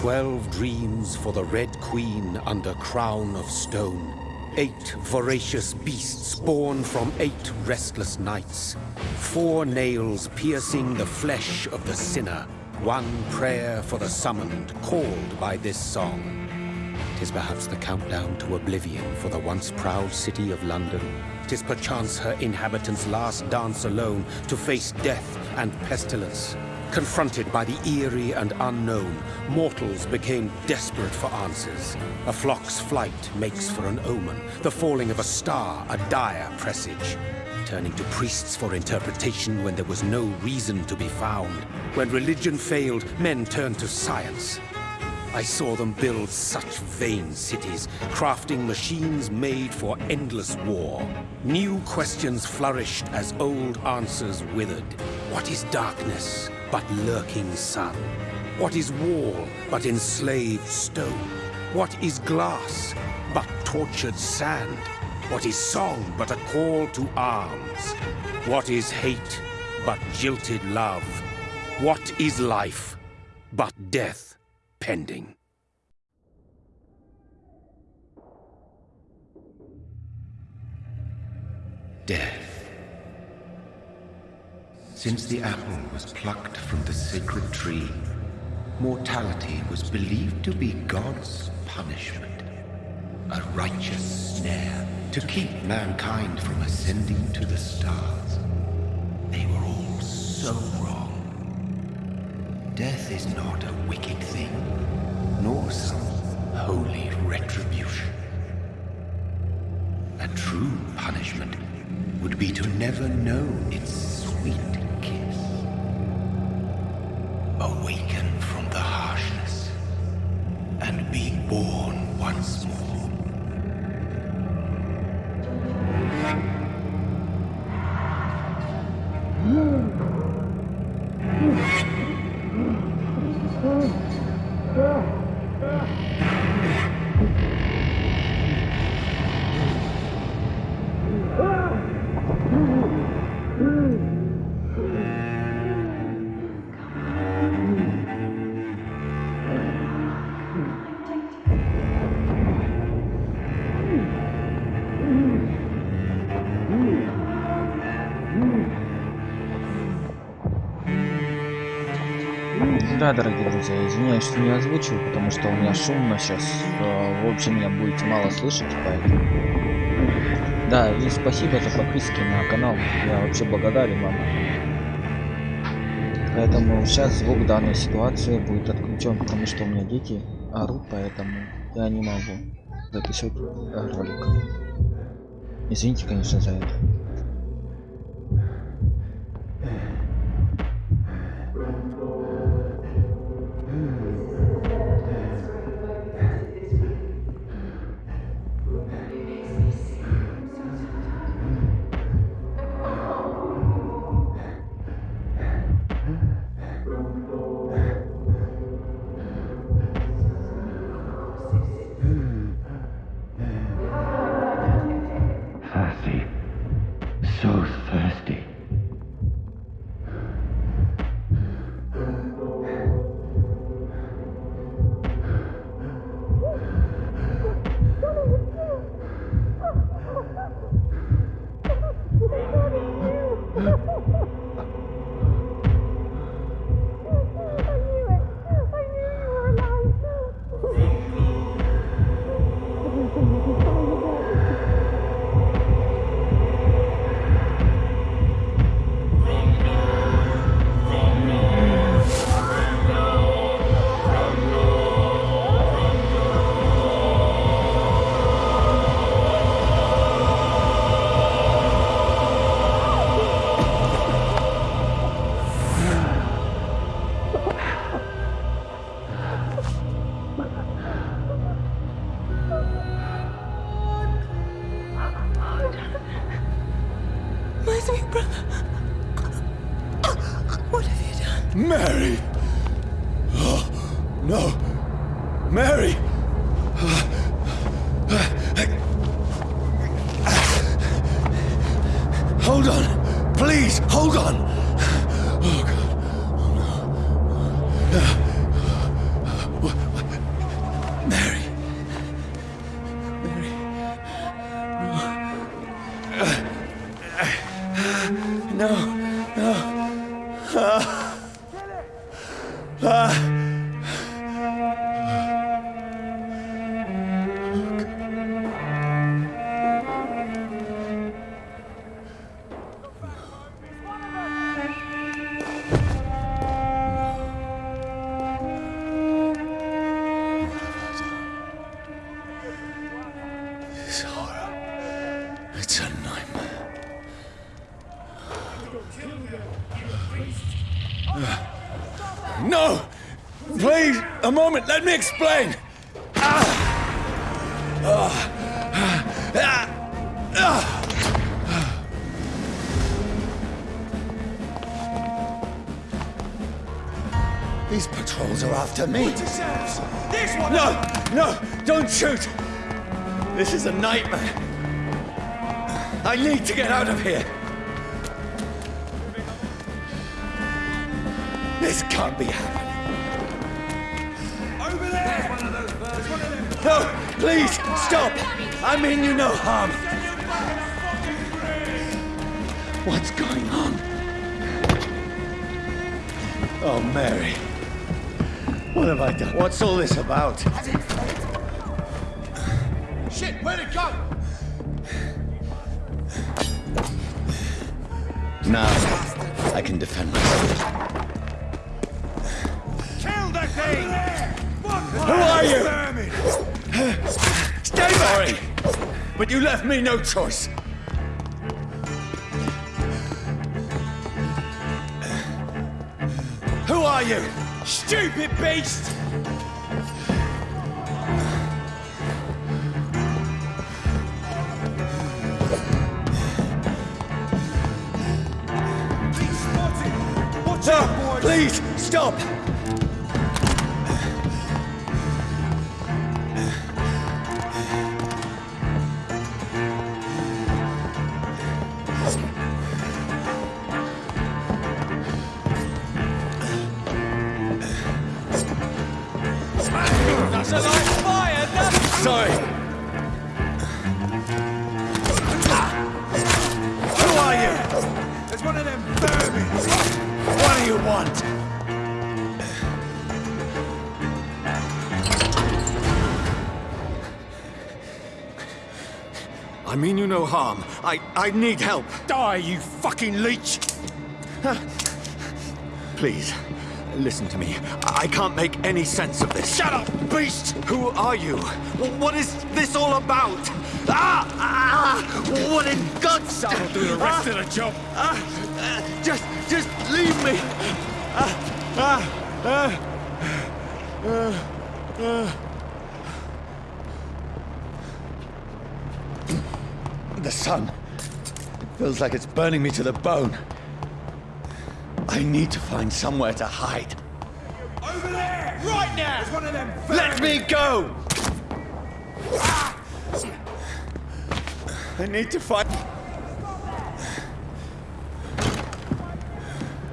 Twelve dreams for the Red Queen under crown of stone. Eight voracious beasts born from eight restless nights. Four nails piercing the flesh of the sinner. One prayer for the summoned, called by this song. Tis perhaps the countdown to oblivion for the once proud city of London. Tis perchance her inhabitants' last dance alone to face death and pestilence. Confronted by the eerie and unknown, mortals became desperate for answers. A flock's flight makes for an omen, the falling of a star a dire presage. Turning to priests for interpretation when there was no reason to be found. When religion failed, men turned to science. I saw them build such vain cities, crafting machines made for endless war. New questions flourished as old answers withered. What is darkness? But lurking sun? What is wall but enslaved stone? What is glass but tortured sand? What is song but a call to arms? What is hate but jilted love? What is life but death pending? Death. Since the apple was plucked from the sacred tree, mortality was believed to be God's punishment. A righteous snare to keep mankind from ascending to the stars. They were all so wrong. Death is not a wicked thing, nor some holy retribution. A true punishment would be to never know its sweet awaken from the harshness and be born once more. Да, дорогие друзья, извиняюсь, что не озвучил, потому что у меня шумно сейчас. Э, в общем, меня будете мало слышать, поэтому... Да, и спасибо за подписки на канал. Я вообще благодарен вам. Поэтому сейчас звук данной ситуации будет отключен, потому что у меня дети орут, поэтому я не могу записывать ролик. Извините, конечно, за это. Please, hold on! Oh, God. Oh, no. Uh. No! Please, a moment, let me explain! These patrols are after me. No! No! Don't shoot! This is a nightmare. I need to get out of here. This can't be happening. Over there! There's one of them! No! Please! Stop! I mean you no harm. What's going on? Oh, Mary. What have I done? What's all this about? Shit, where'd it go? Now, I can defend myself. Kill the thing! Who are you? Stay back! But you left me no choice. Who are you? Stupid beast! He's spotted! Watch No, please, stop! No harm. I, I need help. Die, you fucking leech! Please, listen to me. I can't make any sense of this. Shut up, beast! Who are you? What is this all about? Ah! ah what in God's That'll do the rest of the job! Ah, ah, just, just leave me. Ah, ah, ah, ah, ah. The sun feels like it's burning me to the bone. I need to find somewhere to hide. Over there! Right now! There's one of them Let me go! I need to find.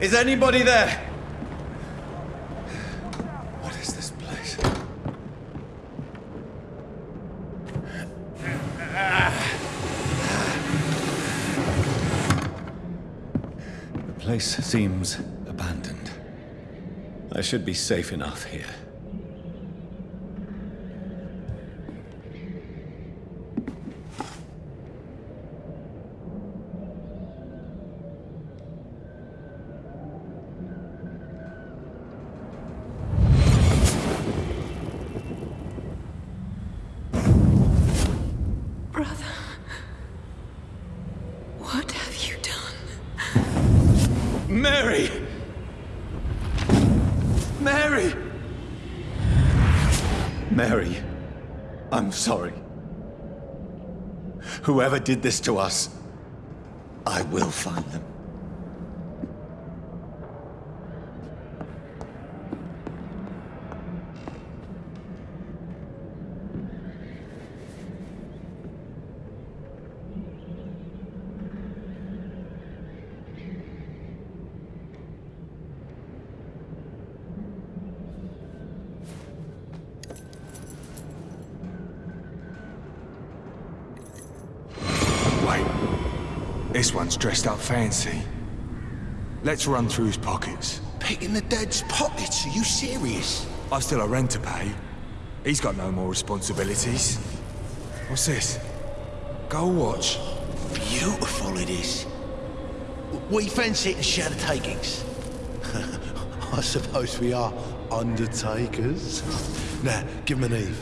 Is anybody there? What is this place? The place seems abandoned. I should be safe enough here. Mary! Mary, I'm sorry. Whoever did this to us, I will find them. Dressed up fancy. Let's run through his pockets. Picking the dead's pockets? Are you serious? I've still a rent to pay. He's got no more responsibilities. What's this? Gold watch. Beautiful it is. We fancy it and share the takings. I suppose we are undertakers. Now, give him an Eve.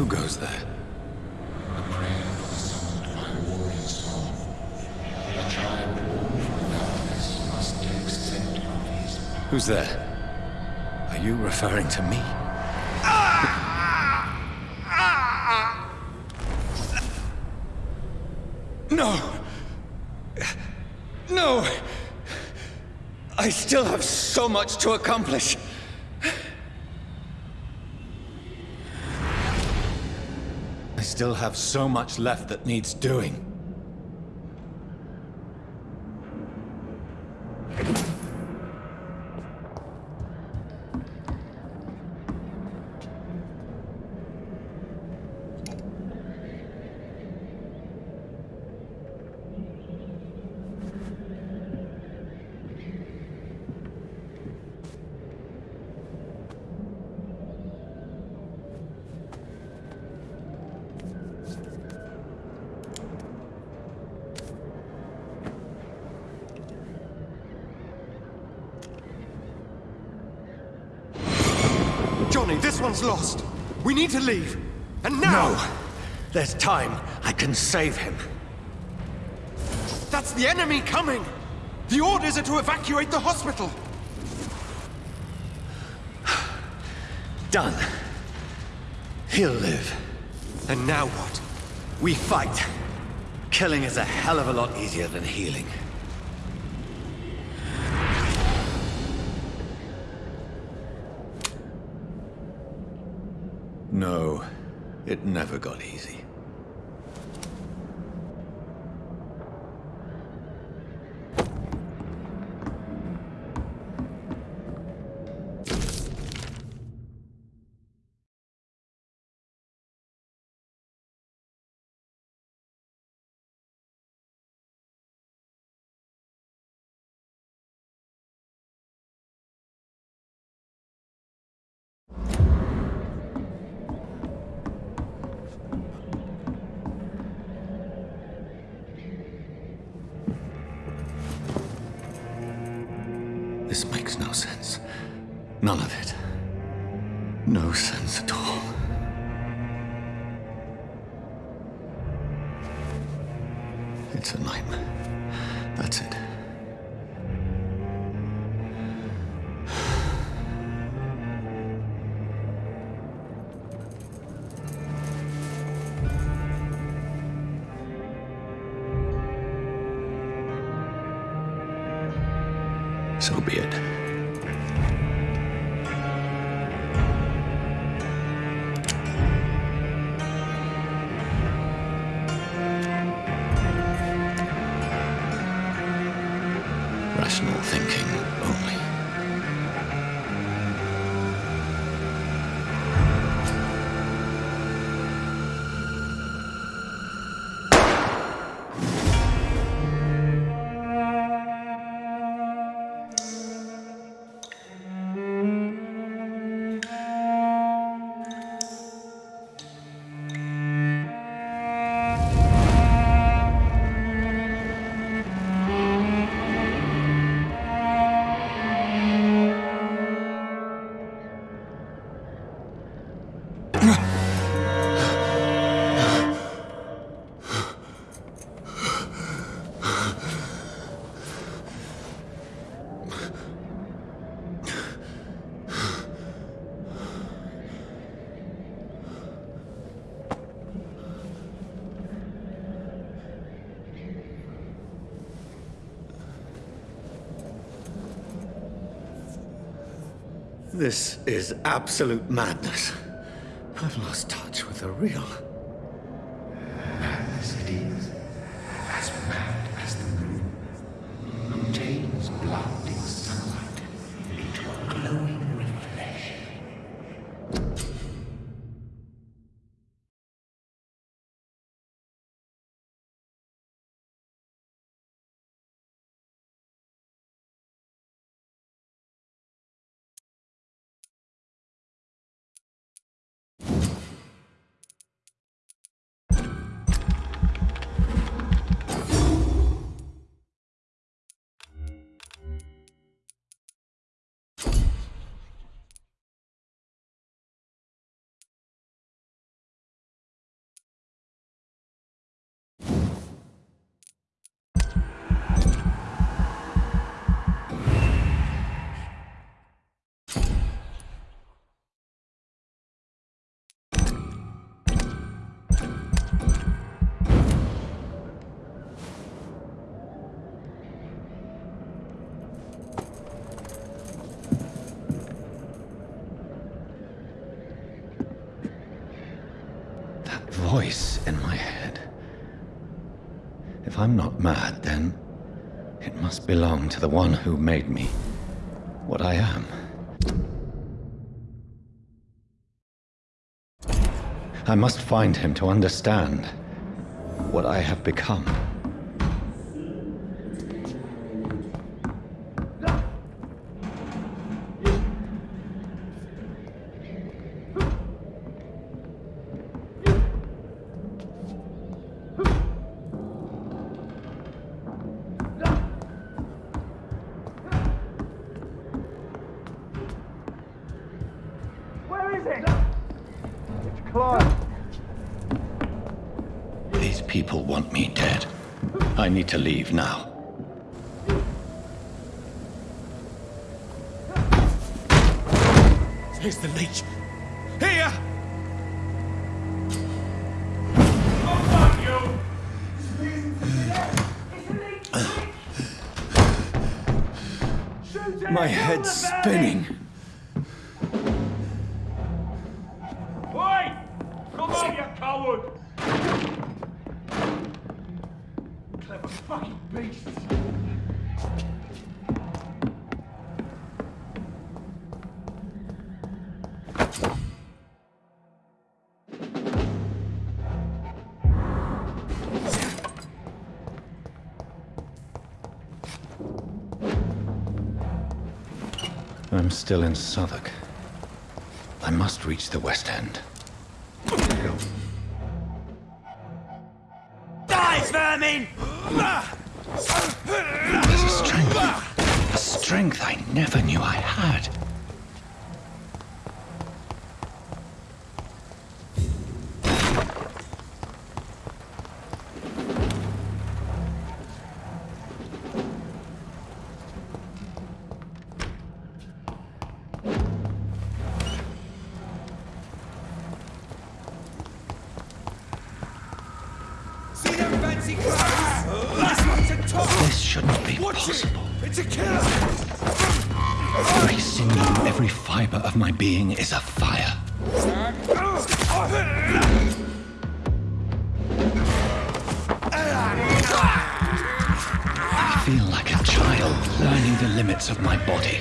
Who goes there? A prayer for summoned by warrior song. A child born from darkness must take scent of his Who's there? Are you referring to me? No! No! I still have so much to accomplish. Still have so much left that needs doing. Johnny, this one's lost. We need to leave. And now! No! There's time. I can save him. That's the enemy coming! The orders are to evacuate the hospital! Done. He'll live. And now what? We fight. Killing is a hell of a lot easier than healing. No, it never got easy. None of it. No sense at all. It's a nightmare. That's it. Rational thinking This is absolute madness. I've lost touch with the real. Voice in my head. If I'm not mad, then it must belong to the one who made me what I am. I must find him to understand what I have become. I need to leave now. Here's the leech. Here! My head's spinning. Fucking beast! I'm still in Southwark. I must reach the West End. Die, vermin! There's a strength. A strength I never knew I had. Shouldn't be Watch possible. it! It's a killer! Every sinew, every fiber of my being is afire. I feel like a child learning the limits of my body.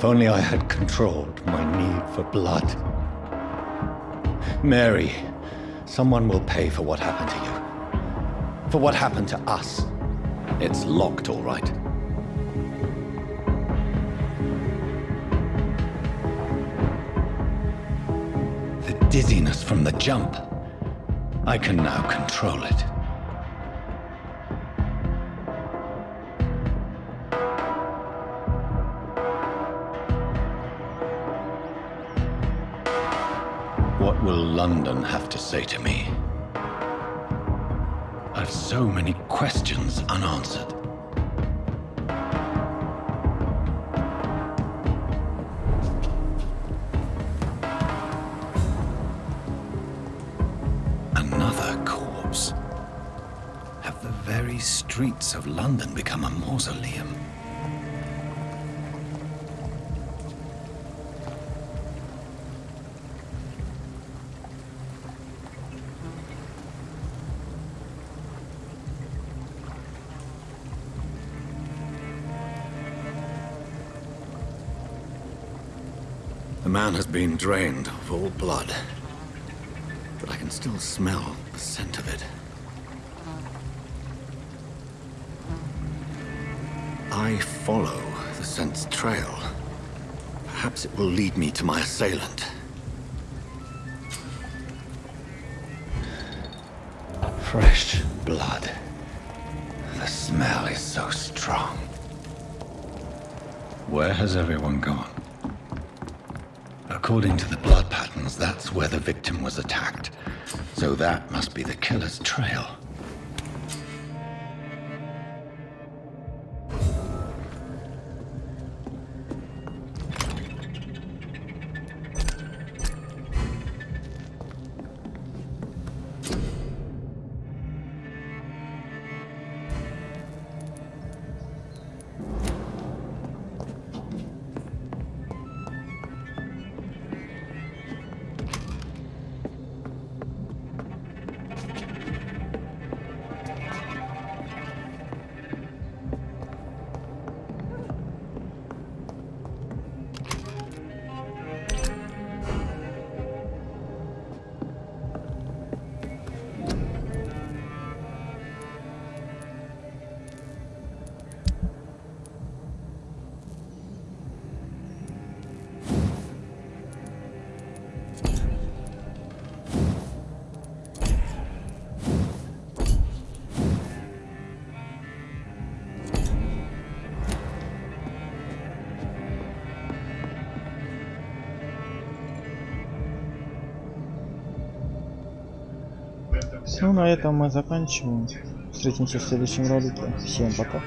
If only I had controlled my need for blood. Mary, someone will pay for what happened to you. For what happened to us. It's locked, all right. The dizziness from the jump. I can now control it. London have to say to me? I've so many questions unanswered. Another corpse. Have the very streets of London become a mausoleum? The man has been drained of all blood, but I can still smell the scent of it. I follow the scent's trail. Perhaps it will lead me to my assailant. Fresh blood. The smell is so strong. Where has everyone gone? According to the blood patterns, that's where the victim was attacked. So that must be the killer's trail. Ну, на этом мы заканчиваем. Встретимся в следующем ролике. Всем пока.